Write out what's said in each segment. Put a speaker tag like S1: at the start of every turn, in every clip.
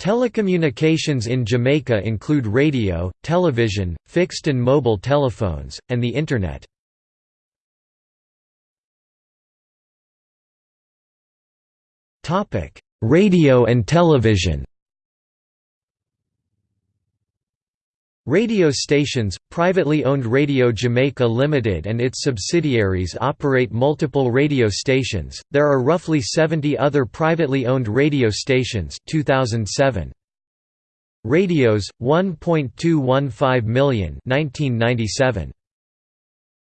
S1: Telecommunications in Jamaica include radio, television, fixed and mobile telephones, and the Internet. Radio and television Radio stations, privately owned Radio Jamaica Limited and its subsidiaries operate multiple radio stations. There are roughly 70 other privately owned radio stations 2007. Radios 1.215 million 1997.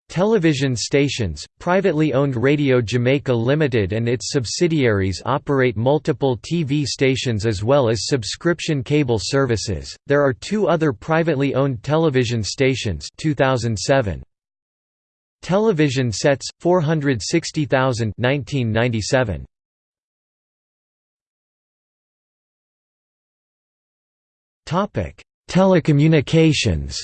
S1: Television stations, privately owned Radio Jamaica Limited and its subsidiaries operate multiple TV stations as well as subscription cable services. There are two other privately owned television stations 2007. Television sets 460,000 1997. Topic: Telecommunications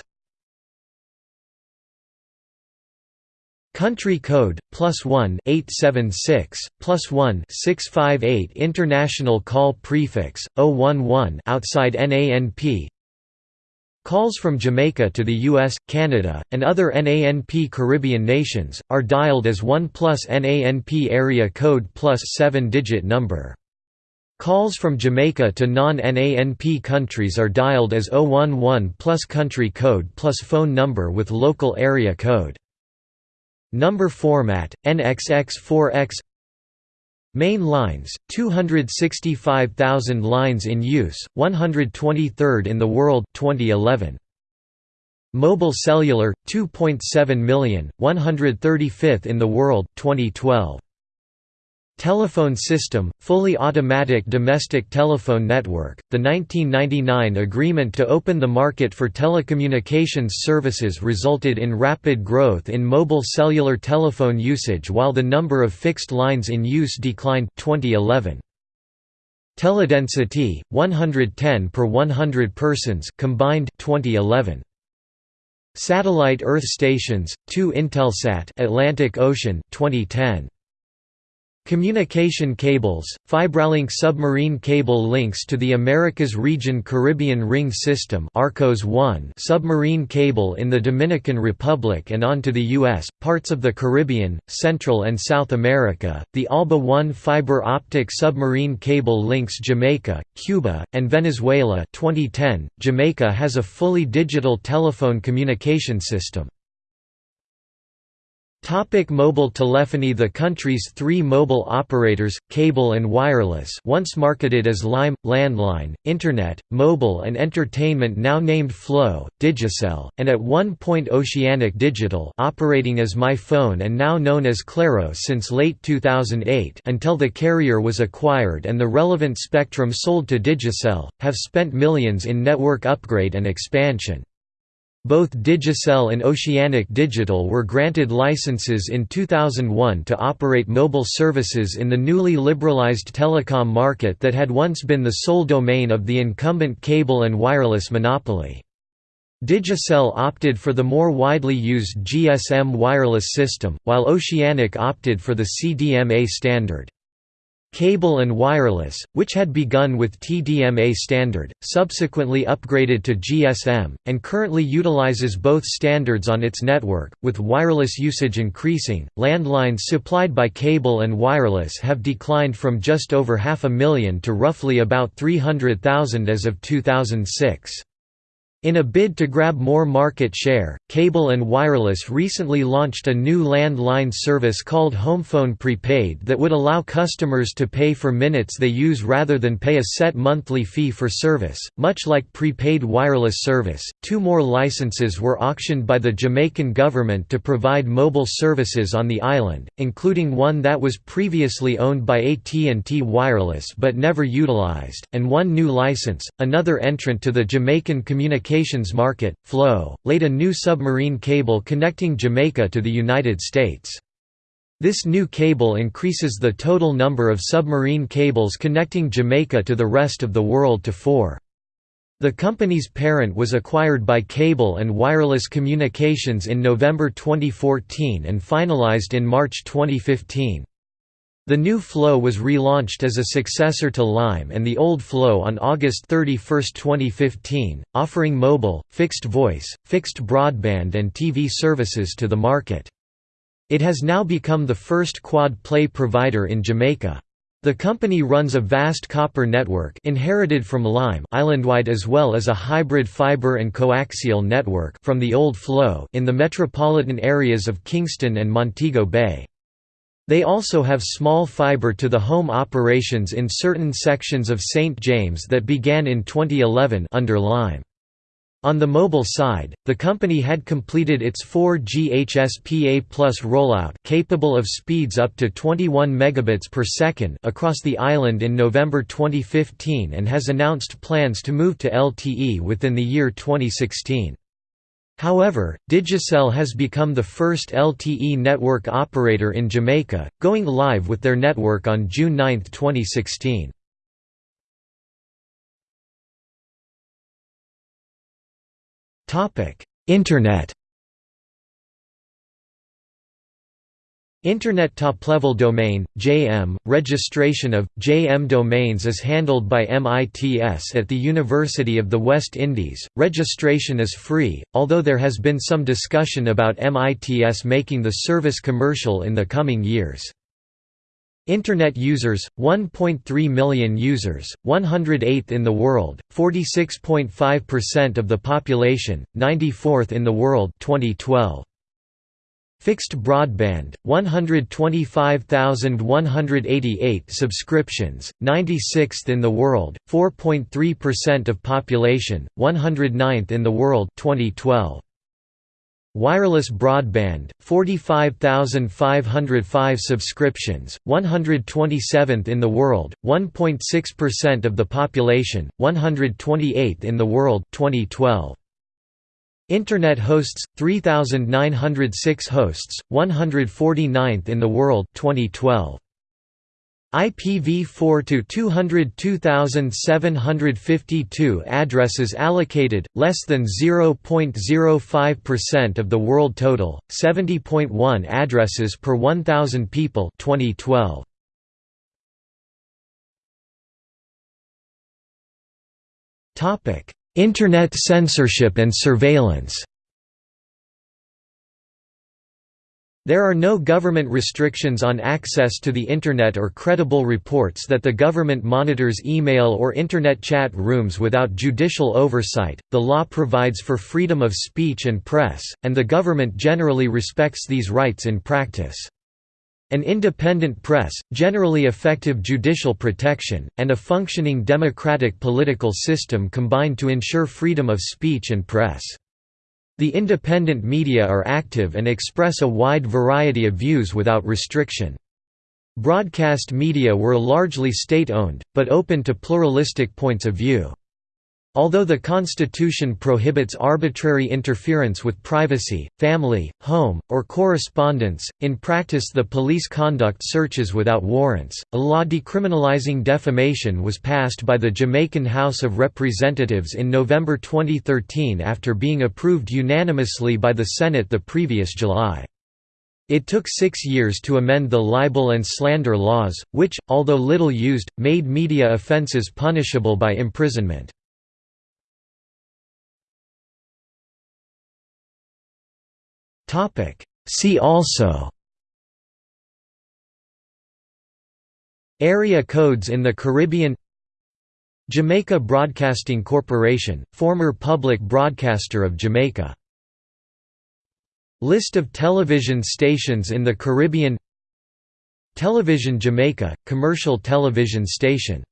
S1: Country code 1 876, plus 1 658 International call prefix 011 outside NANP. Calls from Jamaica to the US, Canada, and other NANP Caribbean nations are dialed as 1 plus NANP area code plus 7-digit number. Calls from Jamaica to non-NANP countries are dialed as 011 plus country code plus phone number with local area code. Number format, NXX4X Main lines, 265,000 lines in use, 123rd in the world 2011. Mobile cellular, 2.7 million, 135th in the world 2012. Telephone System, fully automatic domestic telephone network. The 1999 agreement to open the market for telecommunications services resulted in rapid growth in mobile cellular telephone usage while the number of fixed lines in use declined 2011. Teledensity 110 per 100 persons combined 2011. Satellite Earth stations 2 Intelsat Atlantic Ocean 2010. Communication cables, Fibralink submarine cable links to the Americas region Caribbean Ring System Arcos 1 submarine cable in the Dominican Republic and on to the U.S., parts of the Caribbean, Central and South America. The ALBA 1 fiber optic submarine cable links Jamaica, Cuba, and Venezuela 2010. Jamaica has a fully digital telephone communication system. Topic mobile telephony The country's three mobile operators, cable and wireless once marketed as Lime, Landline, Internet, Mobile and Entertainment now named Flow, Digicel, and at one point Oceanic Digital operating as MiPhone and now known as Claro since late 2008 until the carrier was acquired and the relevant spectrum sold to Digicel, have spent millions in network upgrade and expansion. Both Digicel and Oceanic Digital were granted licenses in 2001 to operate mobile services in the newly liberalized telecom market that had once been the sole domain of the incumbent cable and wireless monopoly. Digicel opted for the more widely used GSM wireless system, while Oceanic opted for the CDMA standard. Cable and Wireless, which had begun with TDMA standard, subsequently upgraded to GSM, and currently utilizes both standards on its network. With wireless usage increasing, landlines supplied by Cable and Wireless have declined from just over half a million to roughly about 300,000 as of 2006. In a bid to grab more market share, Cable and Wireless recently launched a new landline service called HomePhone Prepaid that would allow customers to pay for minutes they use rather than pay a set monthly fee for service. Much like prepaid wireless service, two more licenses were auctioned by the Jamaican government to provide mobile services on the island, including one that was previously owned by AT&T Wireless but never utilized, and one new license. Another entrant to the Jamaican communication communications market, Flow, laid a new submarine cable connecting Jamaica to the United States. This new cable increases the total number of submarine cables connecting Jamaica to the rest of the world to four. The company's parent was acquired by Cable and Wireless Communications in November 2014 and finalized in March 2015. The new Flow was relaunched as a successor to Lime and the old Flow on August 31, 2015, offering mobile, fixed voice, fixed broadband and TV services to the market. It has now become the first quad-play provider in Jamaica. The company runs a vast copper network inherited from Lime islandwide as well as a hybrid fiber and coaxial network from the old Flow in the metropolitan areas of Kingston and Montego Bay. They also have small fiber-to-the-home operations in certain sections of St. James that began in 2011 under Lime. On the mobile side, the company had completed its 4G HSPA Plus rollout capable of speeds up to 21 megabits per second across the island in November 2015 and has announced plans to move to LTE within the year 2016. However, Digicel has become the first LTE network operator in Jamaica, going live with their network on June 9, 2016. Internet Internet Top-Level Domain, JM, registration of, JM domains is handled by MITS at the University of the West Indies. Registration is free, although there has been some discussion about MITS making the service commercial in the coming years. Internet users, 1.3 million users, 108th in the world, 46.5% of the population, 94th in the world 2012. Fixed broadband, 125,188 subscriptions, 96th in the world, 4.3% of population, 109th in the world 2012. Wireless broadband, 45,505 subscriptions, 127th in the world, 1.6% of the population, 128th in the world 2012. Internet hosts 3906 hosts 149th in the world 2012 IPv4 to 202,752 addresses allocated, less than 0.05% of the world total, 70.1 addresses per 1,000 people 2012. Internet censorship and surveillance There are no government restrictions on access to the Internet or credible reports that the government monitors email or Internet chat rooms without judicial oversight. The law provides for freedom of speech and press, and the government generally respects these rights in practice. An independent press, generally effective judicial protection, and a functioning democratic political system combine to ensure freedom of speech and press. The independent media are active and express a wide variety of views without restriction. Broadcast media were largely state-owned, but open to pluralistic points of view. Although the Constitution prohibits arbitrary interference with privacy, family, home, or correspondence, in practice the police conduct searches without warrants. A law decriminalizing defamation was passed by the Jamaican House of Representatives in November 2013 after being approved unanimously by the Senate the previous July. It took six years to amend the libel and slander laws, which, although little used, made media offences punishable by imprisonment. See also. Area codes in the Caribbean. Jamaica Broadcasting Corporation, former public broadcaster of Jamaica. List of television stations in the Caribbean. Television Jamaica, commercial television station